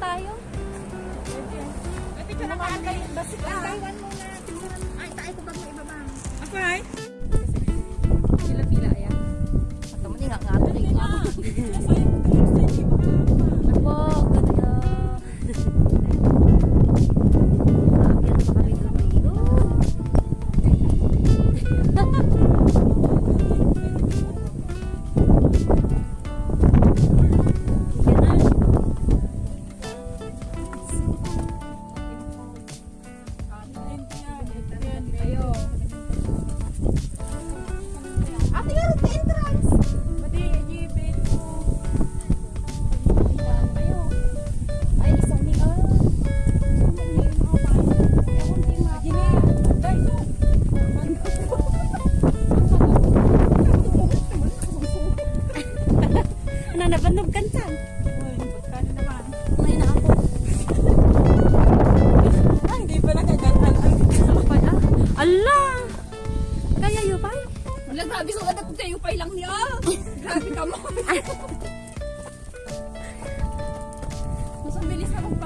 tayo. Ay, picture na kaan kayo. Basi ka. Taiwan muna. Ay, tayo ko bago ibaba. Ako ay.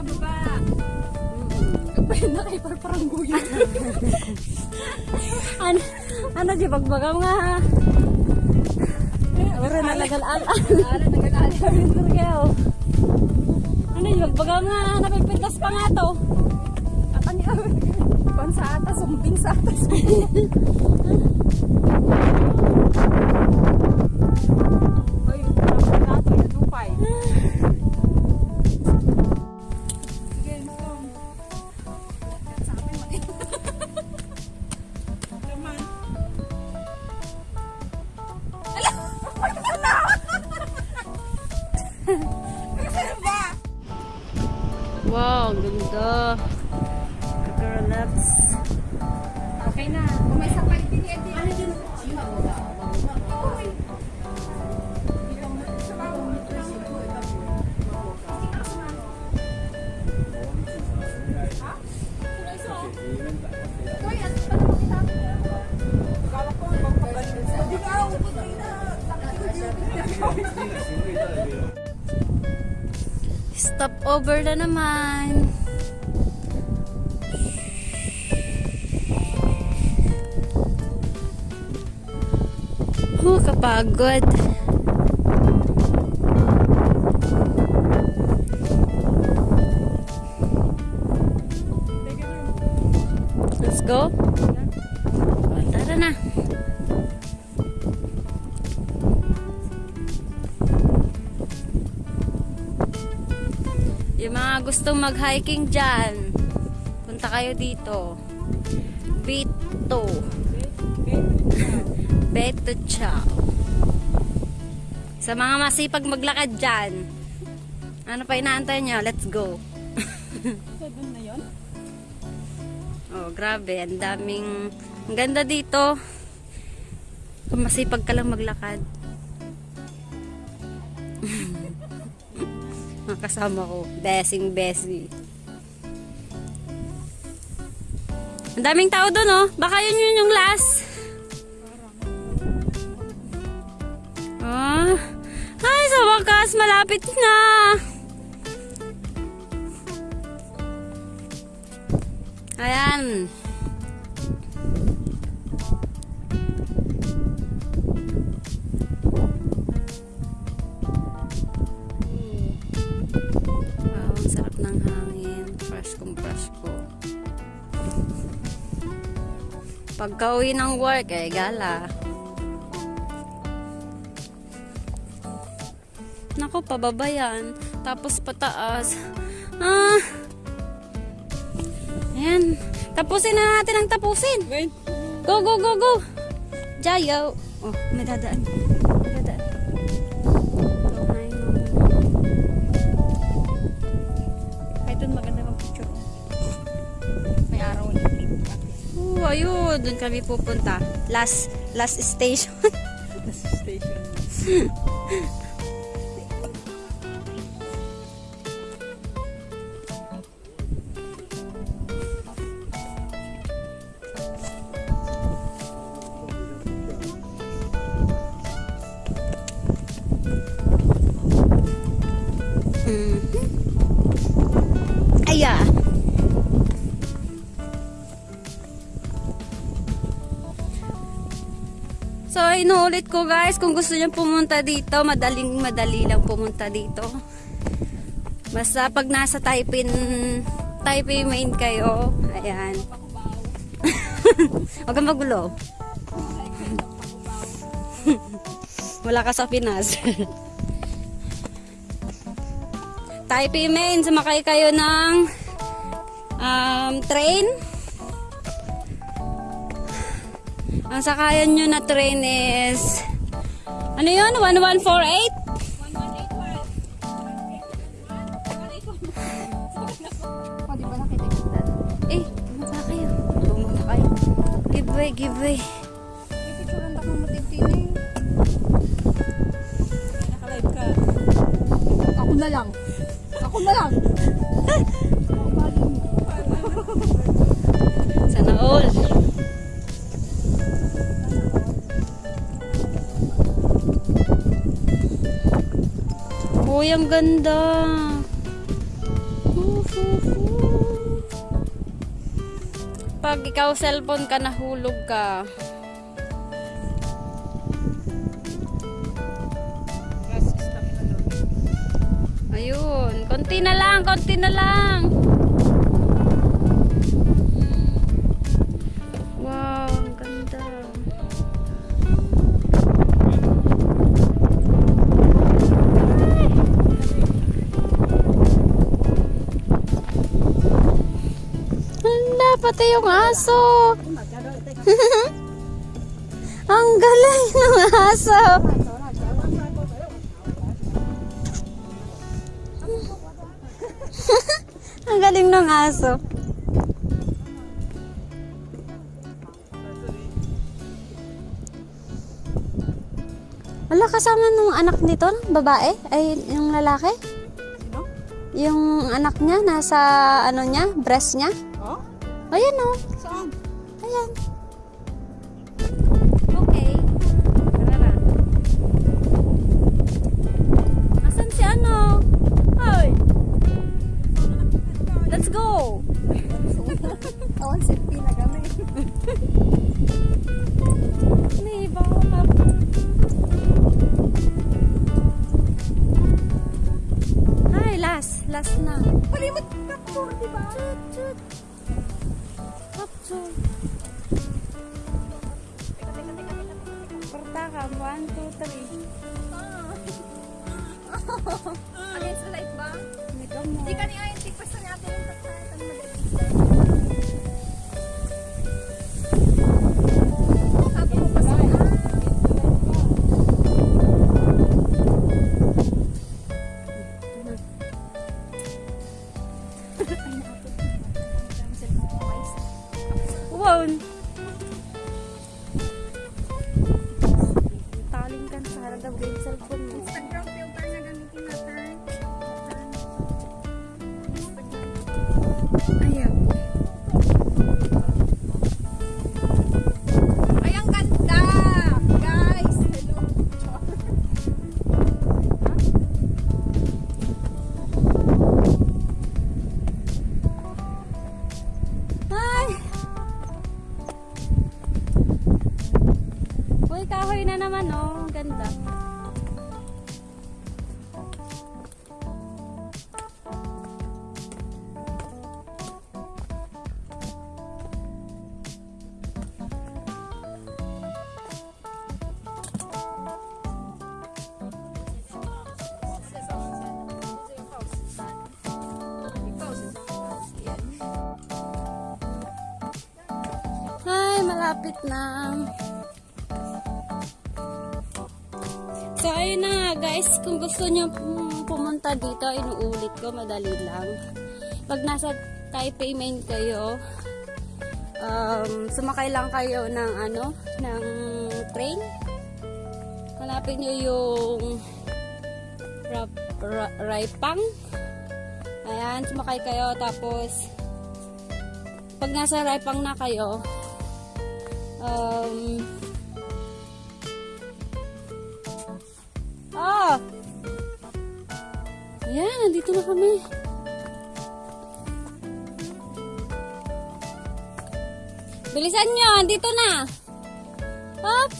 Bilis na magpababa. Pwede na kayo para parang guyo. ano, ano di pagbaga nga Ora na lagal-al. Ala, nag-alala. Turgeo. Ano yung pagbaga nga napipintas pa nga to. At ano yun? Pan sa atas, sumbing sa atas. ang ganda. Girl, let's... Okay na. Kung may sakay din, edi. Ano din? Stop over na naman. Huh, kapagod. Mga gustong mag-hiking dyan, punta kayo dito. Bito. Beto Chow. Sa mga masipag maglakad dyan, ano pa inaantay nyo? Let's go. Dun na yun? Oh, grabe. Ang daming... Ang ganda dito. Kung masipag ka lang maglakad. Mga kasama ko. Besing besi. Ang daming tao doon, oh. Baka yun yun yung last. Ah. Ay, sa wakas, malapit na. Ayan. Wow, Pagka uwi ng work, eh, gala. Nako, pababa yan. Tapos pataas. Ah! Ayan. Tapusin na natin ang tapusin. Wait. Go, go, go, go! Jayo! Oh, may dadaan. Ayun. Doon kami pupunta. Last, last station. Nasa station. inuulit ko guys, kung gusto niyo pumunta dito, madaling madali lang pumunta dito. Basta pag nasa Taipei, Taipei main kayo, ayan. Huwag kang magulo. Wala ka sa Pinas. Taipei main, sumakay kayo ng um, train. Ang sakayan nyo na train is ano yun? 1148? Oh, di ba nakita kita? Eh, bumaba kayo. Bumaba kayo. Give way, give way. May picture ang baka matintini. Nakalive ka. Ako na lang. Ako na lang. Sana all. Uy, ang ganda. Pag ikaw cellphone ka, nahulog ka. Ayun, konti na lang, konti na lang. Yung aso. ang galing ng aso. Ang galing ng aso. Wala kasama nung anak nito, babae? Ay, yung lalaki? Yung anak niya, nasa ano niya, breast niya? Oh? Ayan o. Saan? Ayan. Okay. Tara na. Asan si ano? Hoy! Let's go! Awan, selfie na kami. Ay, last. Last na. Palimot capture, di ba? Chut, chut. Teka. Porta ka. One, two, three. Against the light ba? Ito mo. Di ka ni Ayan, tikpas na natin yung. Malapit na. So, ayun na nga guys. Kung gusto nyo pumunta dito, inuulit ko, madali lang. Pag nasa Taipei Main kayo, um, sumakay lang kayo ng ano, ng train. Hanapin nyo yung Ra- Ra- Raipang. Ayan, sumakay kayo. Tapos, pag nasa Raipang na kayo, um, ah! Ayan, nandito na kami. Bilisan nyo, andito na. Hop!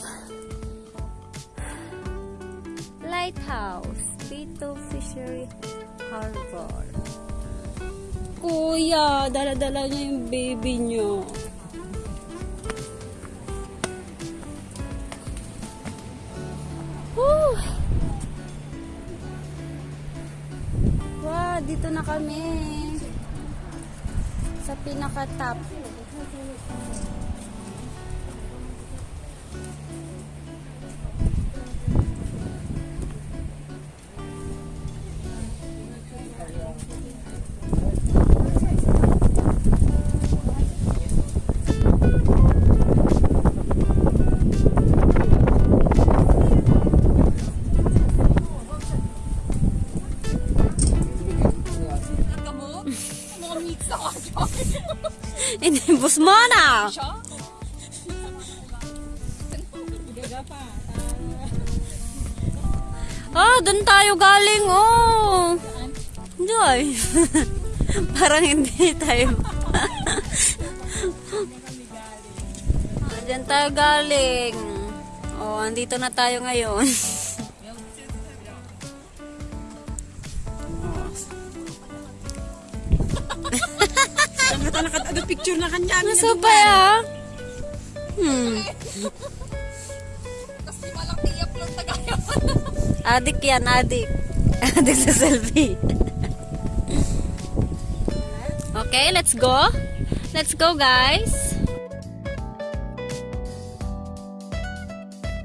Lighthouse, Pito Fishery Harbor. Kuya, dala-dala niya yung baby niyo. Wow, dito na kami. Sa pinaka-top. Mo na! Oh, doon tayo galing, oh. Joy. Parang hindi tayo. Ah, Diyan tayo galing. Oh, andito na tayo ngayon. Ano nakatado picture na kanya. Nasa pa ya? Hmm. Kasi walang na gaya. Adik yan, adik. Adik sa selfie. okay, let's go. Let's go, guys.